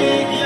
take